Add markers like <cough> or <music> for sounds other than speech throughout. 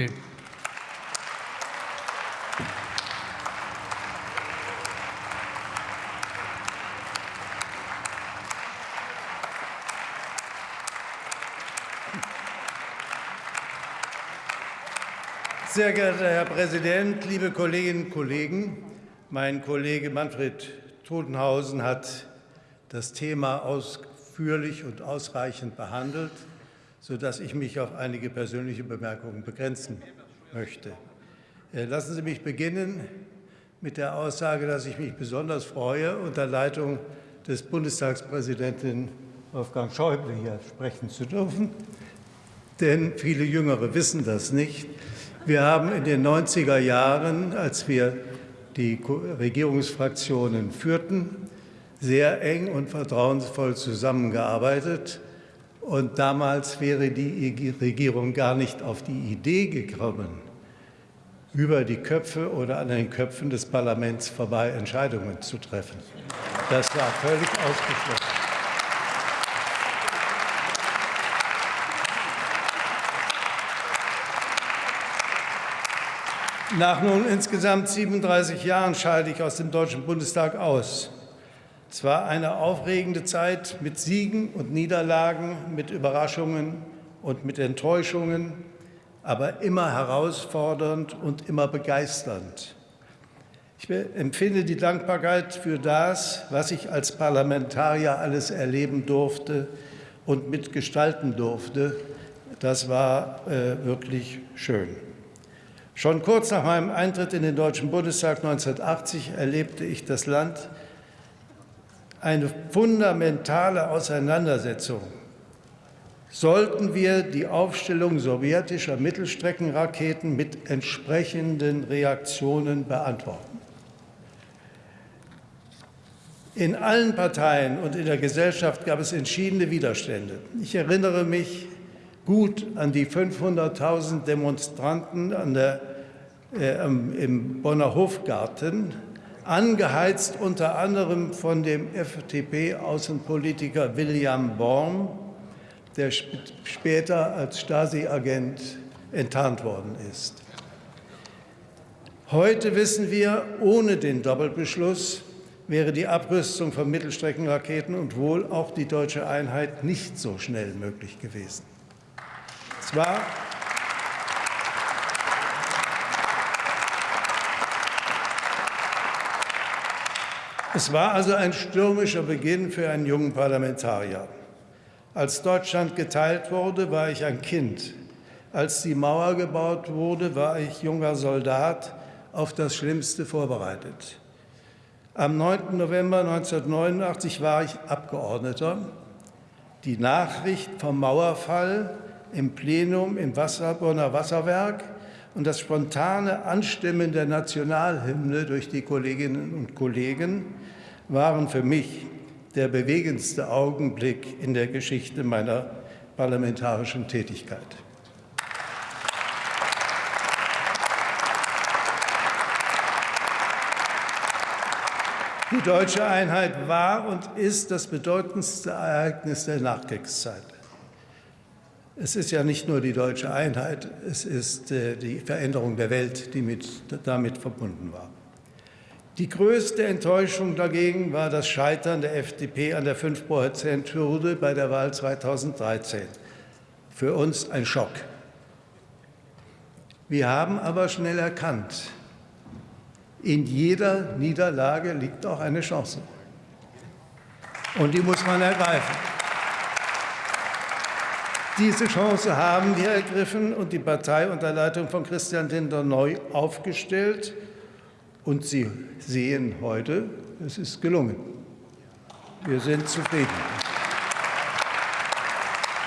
Sehr geehrter Herr Präsident, liebe Kolleginnen und Kollegen! Mein Kollege Manfred Totenhausen hat das Thema ausführlich und ausreichend behandelt, sodass ich mich auf einige persönliche Bemerkungen begrenzen möchte. Äh, lassen Sie mich beginnen mit der Aussage, dass ich mich besonders freue, unter Leitung des Bundestagspräsidenten Wolfgang Schäuble hier sprechen zu dürfen. Denn viele Jüngere wissen das nicht. Wir haben in den 90er Jahren, als wir die Regierungsfraktionen führten, sehr eng und vertrauensvoll zusammengearbeitet. Und damals wäre die Regierung gar nicht auf die Idee gekommen, über die Köpfe oder an den Köpfen des Parlaments vorbei Entscheidungen zu treffen. Das war völlig ausgeschlossen. Nach nun insgesamt 37 Jahren scheide ich aus dem Deutschen Bundestag aus. Es war eine aufregende Zeit mit Siegen und Niederlagen, mit Überraschungen und mit Enttäuschungen, aber immer herausfordernd und immer begeisternd. Ich empfinde die Dankbarkeit für das, was ich als Parlamentarier alles erleben durfte und mitgestalten durfte. Das war äh, wirklich schön. Schon kurz nach meinem Eintritt in den Deutschen Bundestag 1980 erlebte ich das Land eine fundamentale Auseinandersetzung. Sollten wir die Aufstellung sowjetischer Mittelstreckenraketen mit entsprechenden Reaktionen beantworten? In allen Parteien und in der Gesellschaft gab es entschiedene Widerstände. Ich erinnere mich gut an die 500.000 Demonstranten an der äh, im Bonner Hofgarten, angeheizt unter anderem von dem FDP-Außenpolitiker William Born, der später als Stasi-Agent enttarnt worden ist. Heute wissen wir, ohne den Doppelbeschluss wäre die Abrüstung von Mittelstreckenraketen und wohl auch die deutsche Einheit nicht so schnell möglich gewesen. Zwar Es war also ein stürmischer Beginn für einen jungen Parlamentarier. Als Deutschland geteilt wurde, war ich ein Kind. Als die Mauer gebaut wurde, war ich junger Soldat, auf das Schlimmste vorbereitet. Am 9. November 1989 war ich Abgeordneter. Die Nachricht vom Mauerfall im Plenum im Wasserbonner Wasserwerk und das spontane Anstimmen der Nationalhymne durch die Kolleginnen und Kollegen waren für mich der bewegendste Augenblick in der Geschichte meiner parlamentarischen Tätigkeit. Die deutsche Einheit war und ist das bedeutendste Ereignis der Nachkriegszeit. Es ist ja nicht nur die deutsche Einheit, es ist äh, die Veränderung der Welt, die mit, damit verbunden war. Die größte Enttäuschung dagegen war das Scheitern der FDP an der 5-Prozent-Hürde bei der Wahl 2013. Für uns ein Schock. Wir haben aber schnell erkannt, in jeder Niederlage liegt auch eine Chance. Und die muss man ergreifen. Diese Chance haben wir ergriffen und die Partei unter Leitung von Christian Lindner neu aufgestellt. Und Sie sehen heute, es ist gelungen. Wir sind zufrieden.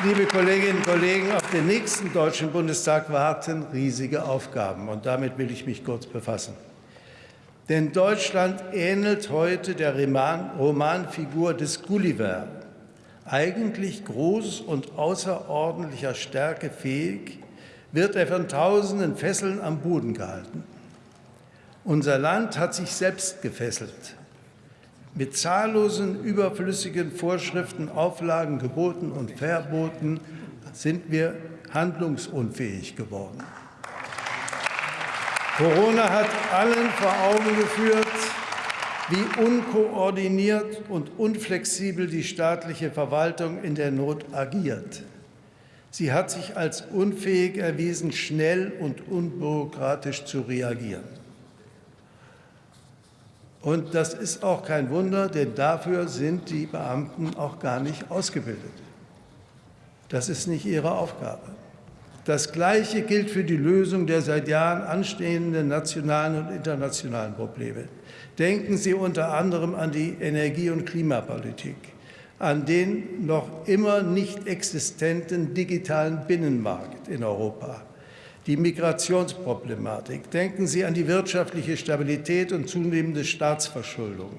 Liebe Kolleginnen und Kollegen, auf den nächsten Deutschen Bundestag warten riesige Aufgaben. Und damit will ich mich kurz befassen. Denn Deutschland ähnelt heute der Romanfigur des Gulliver, eigentlich groß und außerordentlicher Stärke fähig, wird er von tausenden Fesseln am Boden gehalten. Unser Land hat sich selbst gefesselt. Mit zahllosen überflüssigen Vorschriften, Auflagen, Geboten und Verboten sind wir handlungsunfähig geworden. Corona hat allen vor Augen geführt, wie unkoordiniert und unflexibel die staatliche Verwaltung in der Not agiert. Sie hat sich als unfähig erwiesen, schnell und unbürokratisch zu reagieren. Und das ist auch kein Wunder, denn dafür sind die Beamten auch gar nicht ausgebildet. Das ist nicht ihre Aufgabe. Das Gleiche gilt für die Lösung der seit Jahren anstehenden nationalen und internationalen Probleme. Denken Sie unter anderem an die Energie- und Klimapolitik, an den noch immer nicht existenten digitalen Binnenmarkt in Europa, die Migrationsproblematik. Denken Sie an die wirtschaftliche Stabilität und zunehmende Staatsverschuldung.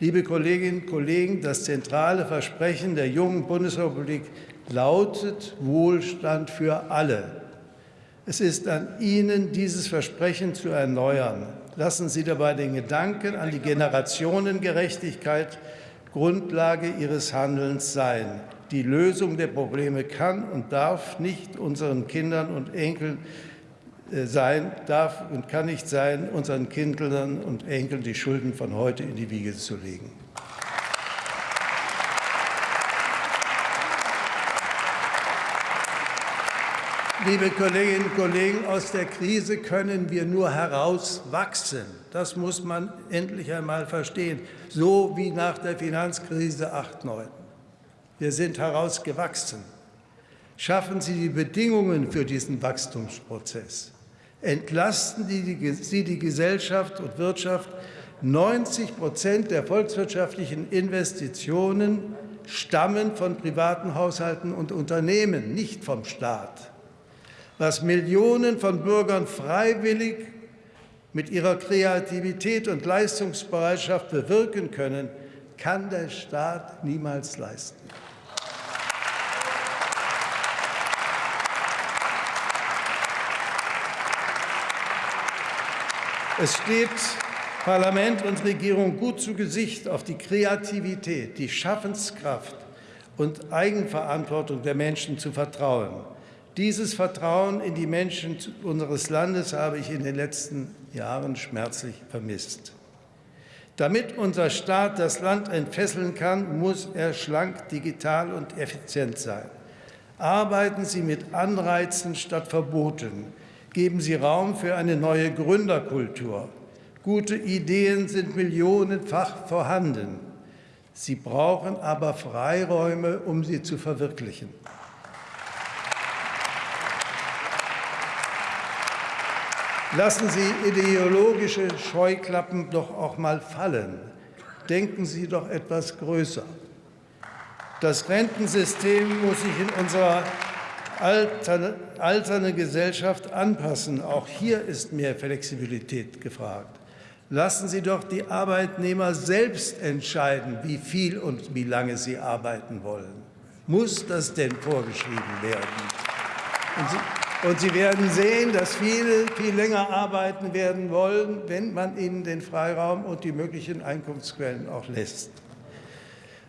Liebe Kolleginnen und Kollegen, das zentrale Versprechen der jungen Bundesrepublik lautet Wohlstand für alle. Es ist an Ihnen, dieses Versprechen zu erneuern. Lassen Sie dabei den Gedanken an die Generationengerechtigkeit Grundlage Ihres Handelns sein. Die Lösung der Probleme kann und darf nicht unseren Kindern und Enkeln äh, sein, darf und kann nicht sein, unseren Kindern und Enkeln die Schulden von heute in die Wiege zu legen. Liebe Kolleginnen und Kollegen, aus der Krise können wir nur herauswachsen. Das muss man endlich einmal verstehen, so wie nach der Finanzkrise 8/9. Wir sind herausgewachsen. Schaffen Sie die Bedingungen für diesen Wachstumsprozess. Entlasten Sie die Gesellschaft und Wirtschaft. 90 Prozent der volkswirtschaftlichen Investitionen stammen von privaten Haushalten und Unternehmen, nicht vom Staat was Millionen von Bürgern freiwillig mit ihrer Kreativität und Leistungsbereitschaft bewirken können, kann der Staat niemals leisten. Es steht Parlament und Regierung gut zu Gesicht, auf die Kreativität, die Schaffenskraft und Eigenverantwortung der Menschen zu vertrauen. Dieses Vertrauen in die Menschen unseres Landes habe ich in den letzten Jahren schmerzlich vermisst. Damit unser Staat das Land entfesseln kann, muss er schlank, digital und effizient sein. Arbeiten Sie mit Anreizen statt Verboten. Geben Sie Raum für eine neue Gründerkultur. Gute Ideen sind millionenfach vorhanden. Sie brauchen aber Freiräume, um sie zu verwirklichen. Lassen Sie ideologische Scheuklappen doch auch mal fallen. Denken Sie doch etwas größer. Das Rentensystem muss sich in unserer alternden Gesellschaft anpassen. Auch hier ist mehr Flexibilität gefragt. Lassen Sie doch die Arbeitnehmer selbst entscheiden, wie viel und wie lange sie arbeiten wollen. Muss das denn vorgeschrieben werden? Und Sie werden sehen, dass viele viel länger arbeiten werden wollen, wenn man ihnen den Freiraum und die möglichen Einkunftsquellen auch lässt.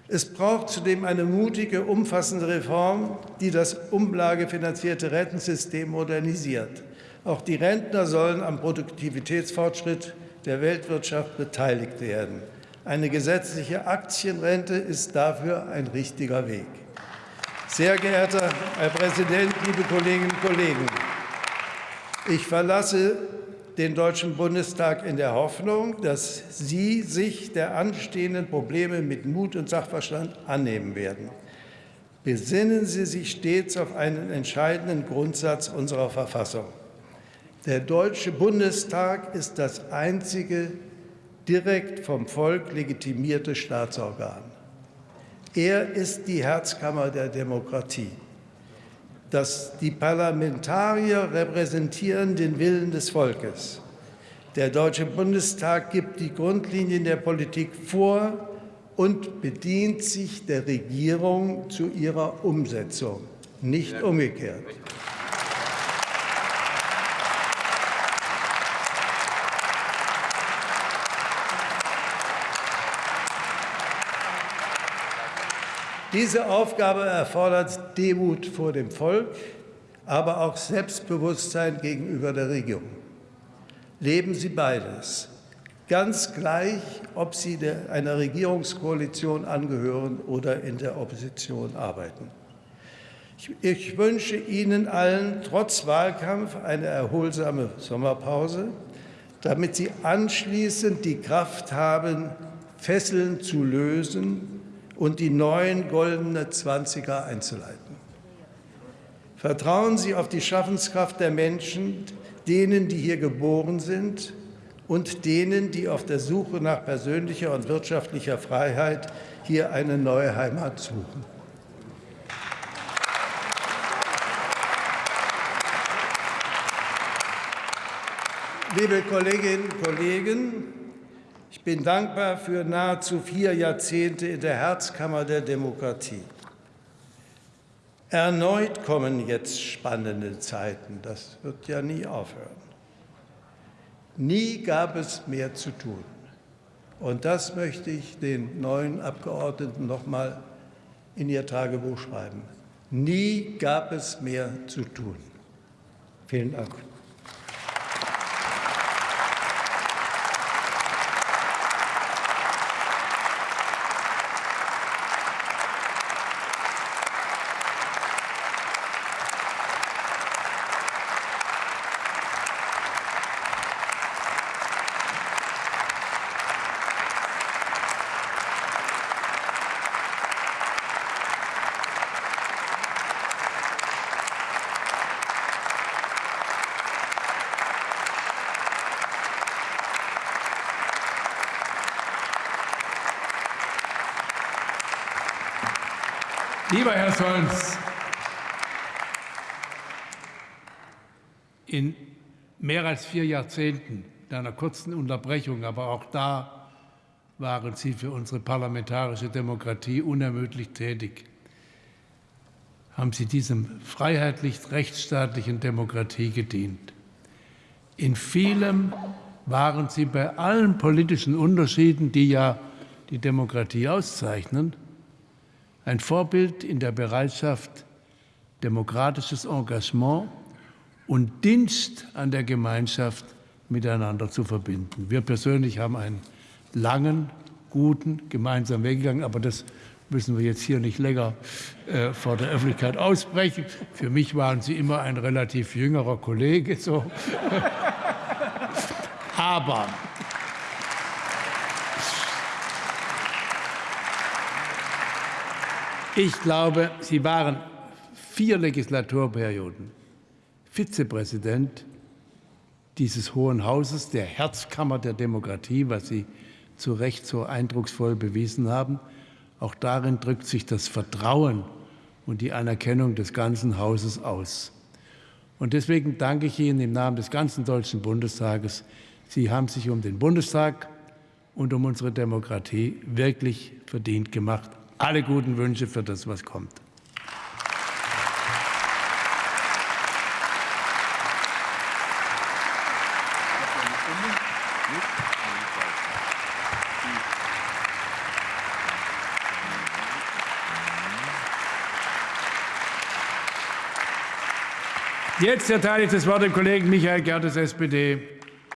Es braucht zudem eine mutige, umfassende Reform, die das umlagefinanzierte Rentensystem modernisiert. Auch die Rentner sollen am Produktivitätsfortschritt der Weltwirtschaft beteiligt werden. Eine gesetzliche Aktienrente ist dafür ein richtiger Weg. Sehr geehrter Herr Präsident, liebe Kolleginnen und Kollegen! Ich verlasse den Deutschen Bundestag in der Hoffnung, dass Sie sich der anstehenden Probleme mit Mut und Sachverstand annehmen werden. Besinnen Sie sich stets auf einen entscheidenden Grundsatz unserer Verfassung. Der Deutsche Bundestag ist das einzige direkt vom Volk legitimierte Staatsorgan. Er ist die Herzkammer der Demokratie. Das, die Parlamentarier repräsentieren den Willen des Volkes. Der Deutsche Bundestag gibt die Grundlinien der Politik vor und bedient sich der Regierung zu ihrer Umsetzung, nicht umgekehrt. Diese Aufgabe erfordert Demut vor dem Volk, aber auch Selbstbewusstsein gegenüber der Regierung. leben Sie beides. Ganz gleich, ob Sie einer Regierungskoalition angehören oder in der Opposition arbeiten. Ich wünsche Ihnen allen trotz Wahlkampf eine erholsame Sommerpause, damit Sie anschließend die Kraft haben, Fesseln zu lösen und die neuen goldene Zwanziger einzuleiten. Vertrauen Sie auf die Schaffenskraft der Menschen, denen, die hier geboren sind und denen, die auf der Suche nach persönlicher und wirtschaftlicher Freiheit hier eine neue Heimat suchen. Liebe Kolleginnen und Kollegen, ich bin dankbar für nahezu vier Jahrzehnte in der Herzkammer der Demokratie. Erneut kommen jetzt spannende Zeiten. Das wird ja nie aufhören. Nie gab es mehr zu tun. Und das möchte ich den neuen Abgeordneten noch mal in ihr Tagebuch schreiben. Nie gab es mehr zu tun. Vielen Dank. Lieber Herr Solms, in mehr als vier Jahrzehnten, in einer kurzen Unterbrechung, aber auch da waren Sie für unsere parlamentarische Demokratie unermüdlich tätig. Haben Sie diesem freiheitlich-rechtsstaatlichen Demokratie gedient. In vielem waren Sie bei allen politischen Unterschieden, die ja die Demokratie auszeichnen, ein Vorbild in der Bereitschaft, demokratisches Engagement und Dienst an der Gemeinschaft miteinander zu verbinden. Wir persönlich haben einen langen, guten gemeinsamen Weg gegangen, aber das müssen wir jetzt hier nicht länger äh, vor der Öffentlichkeit aussprechen. Für mich waren Sie immer ein relativ jüngerer Kollege. So. <laughs> aber Ich glaube, Sie waren vier Legislaturperioden Vizepräsident dieses Hohen Hauses, der Herzkammer der Demokratie, was Sie zu Recht so eindrucksvoll bewiesen haben. Auch darin drückt sich das Vertrauen und die Anerkennung des ganzen Hauses aus. Und deswegen danke ich Ihnen im Namen des ganzen Deutschen Bundestages. Sie haben sich um den Bundestag und um unsere Demokratie wirklich verdient gemacht alle guten Wünsche für das, was kommt. Jetzt erteile ich das Wort dem Kollegen Michael Gertes, SPD.